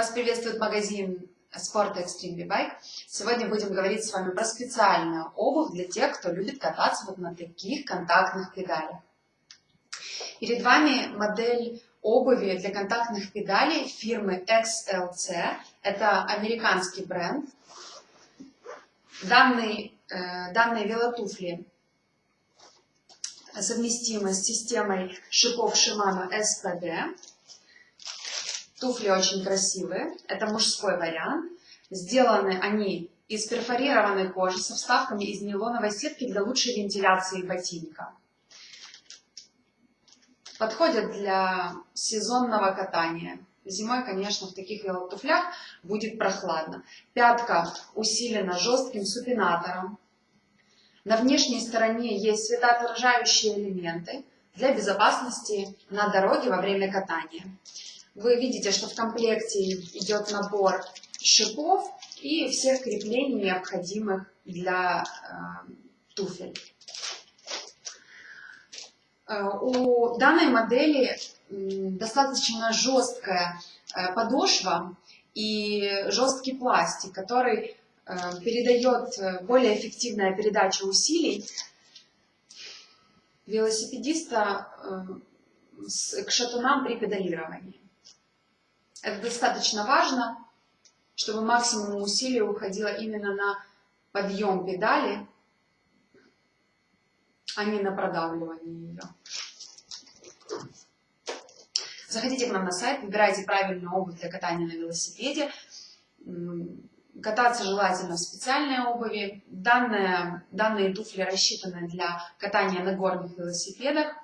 Вас приветствует магазин Sport Extreme V-Bike. Сегодня будем говорить с вами про специальную обувь для тех, кто любит кататься вот на таких контактных педалях. Перед вами модель обуви для контактных педалей фирмы XLC. Это американский бренд. Данный, э, данные велотуфли совместимы с системой шипов Shimano SPD. Туфли очень красивые. Это мужской вариант. Сделаны они из перфорированной кожи со вставками из нейлоновой сетки для лучшей вентиляции ботинка. Подходят для сезонного катания. Зимой, конечно, в таких велотуфлях будет прохладно. Пятка усилена жестким супинатором. На внешней стороне есть светоотражающие элементы для безопасности на дороге во время катания. Вы видите, что в комплекте идет набор шипов и всех креплений, необходимых для э, туфель. Э, у данной модели достаточно жесткая э, подошва и жесткий пластик, который э, передает более эффективная передача усилий велосипедиста к шатунам при педалировании. Это достаточно важно, чтобы максимум усилий уходило именно на подъем педали, а не на продавливание ее. Заходите к нам на сайт, выбирайте правильную обувь для катания на велосипеде. Кататься желательно в специальной обуви. Данные, данные туфли рассчитаны для катания на горных велосипедах.